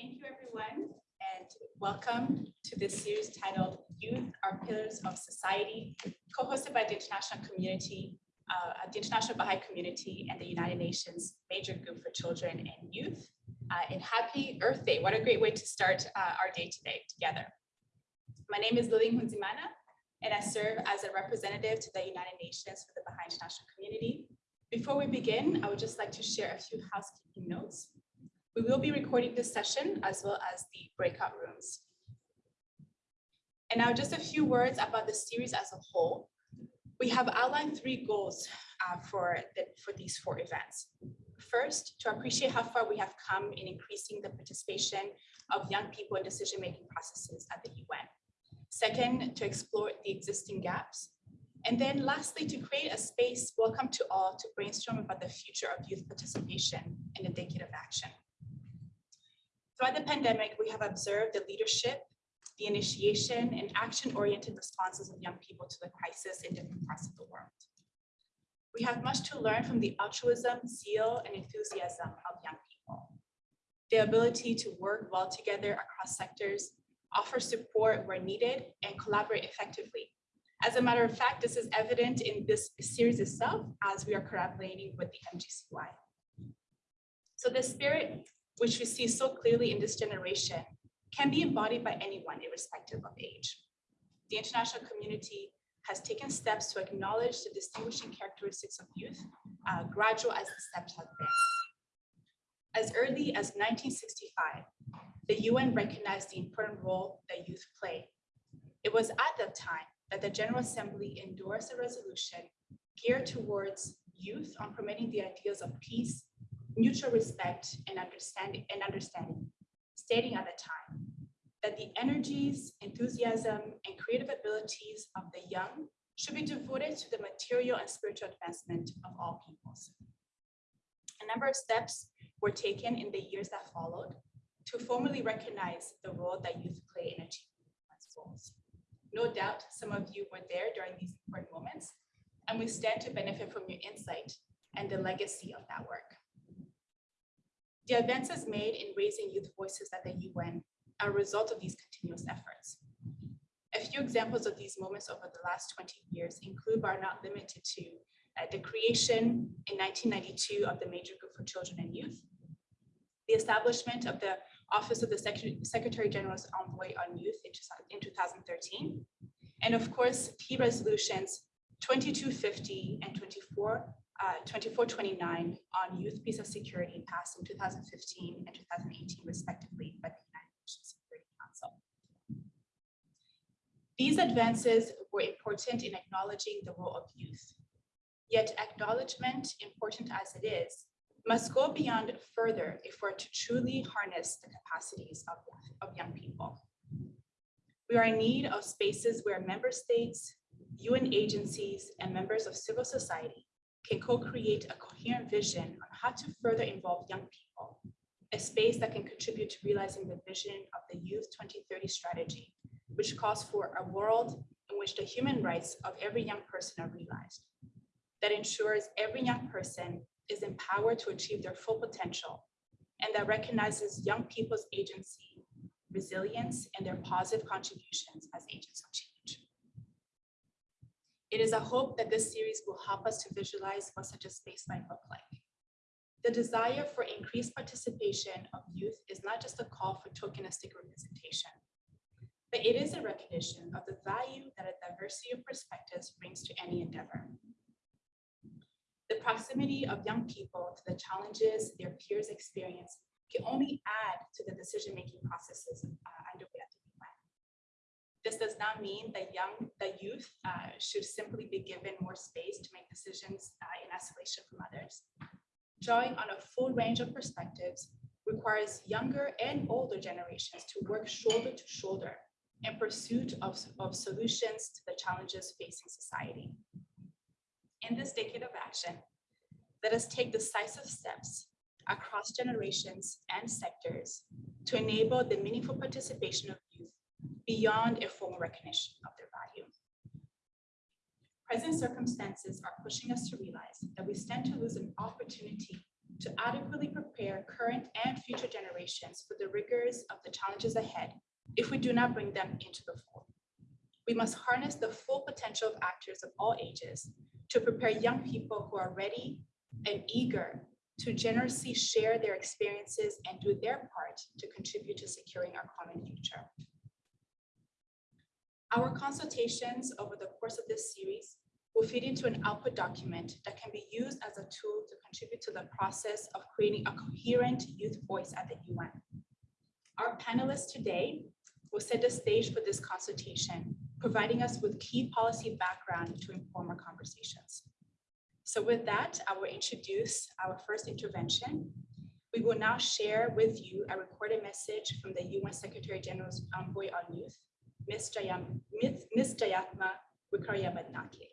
Thank you, everyone, and welcome to this series titled Youth Are Pillars of Society, co-hosted by the international community, uh, the International Baha'i Community and the United Nations Major Group for Children and Youth. Uh, and happy Earth Day. What a great way to start uh, our day today together. My name is Lily Nkunzimana, and I serve as a representative to the United Nations for the Baha'i International Community. Before we begin, I would just like to share a few housekeeping notes. We will be recording this session as well as the breakout rooms. And now just a few words about the series as a whole. We have outlined three goals uh, for, the, for these four events. First, to appreciate how far we have come in increasing the participation of young people in decision-making processes at the UN. Second, to explore the existing gaps. And then lastly, to create a space welcome to all to brainstorm about the future of youth participation in a decade of action. Throughout the pandemic, we have observed the leadership, the initiation and action-oriented responses of young people to the crisis in different parts of the world. We have much to learn from the altruism, zeal, and enthusiasm of young people. The ability to work well together across sectors, offer support where needed, and collaborate effectively. As a matter of fact, this is evident in this series itself as we are collaborating with the MGCY. So the spirit which we see so clearly in this generation, can be embodied by anyone irrespective of age. The international community has taken steps to acknowledge the distinguishing characteristics of youth, uh, gradual as the steps have been. As early as 1965, the UN recognized the important role that youth play. It was at that time that the General Assembly endorsed a resolution geared towards youth on promoting the ideas of peace, mutual respect and understanding and understanding, stating at the time that the energies, enthusiasm, and creative abilities of the young should be devoted to the material and spiritual advancement of all peoples. A number of steps were taken in the years that followed to formally recognize the role that youth play in achieving one's goals. No doubt some of you were there during these important moments, and we stand to benefit from your insight and the legacy of that work. The advances made in raising youth voices at the UN are a result of these continuous efforts. A few examples of these moments over the last 20 years include, but are not limited to, uh, the creation in 1992 of the Major Group for Children and Youth, the establishment of the Office of the Secretary General's Envoy on Youth in 2013, and of course, key resolutions 2250 and 24 uh, 2429 on youth peace and security passed in 2015 and 2018 respectively by the United Nations Security Council. These advances were important in acknowledging the role of youth. Yet acknowledgement, important as it is, must go beyond further if we're to truly harness the capacities of, of young people. We are in need of spaces where member states, UN agencies, and members of civil society can co-create a coherent vision on how to further involve young people, a space that can contribute to realizing the vision of the Youth 2030 strategy, which calls for a world in which the human rights of every young person are realized, that ensures every young person is empowered to achieve their full potential, and that recognizes young people's agency, resilience, and their positive contributions as agents of change. It is a hope that this series will help us to visualize what such a space might look like. The desire for increased participation of youth is not just a call for tokenistic representation, but it is a recognition of the value that a diversity of perspectives brings to any endeavor. The proximity of young people to the challenges their peers experience can only add to the decision-making processes uh, underway at the this does not mean that young, that youth uh, should simply be given more space to make decisions uh, in isolation from others. Drawing on a full range of perspectives requires younger and older generations to work shoulder to shoulder in pursuit of, of solutions to the challenges facing society. In this decade of action, let us take decisive steps across generations and sectors to enable the meaningful participation of beyond a formal recognition of their value. Present circumstances are pushing us to realize that we stand to lose an opportunity to adequately prepare current and future generations for the rigors of the challenges ahead if we do not bring them into the fold. We must harness the full potential of actors of all ages to prepare young people who are ready and eager to generously share their experiences and do their part to contribute to securing our common future. Our consultations over the course of this series will feed into an output document that can be used as a tool to contribute to the process of creating a coherent youth voice at the UN. Our panelists today will set the stage for this consultation, providing us with key policy background to inform our conversations. So with that, I will introduce our first intervention. We will now share with you a recorded message from the UN Secretary General's Envoy on Youth, Ms. Ms. Jayathma Wickramanayake.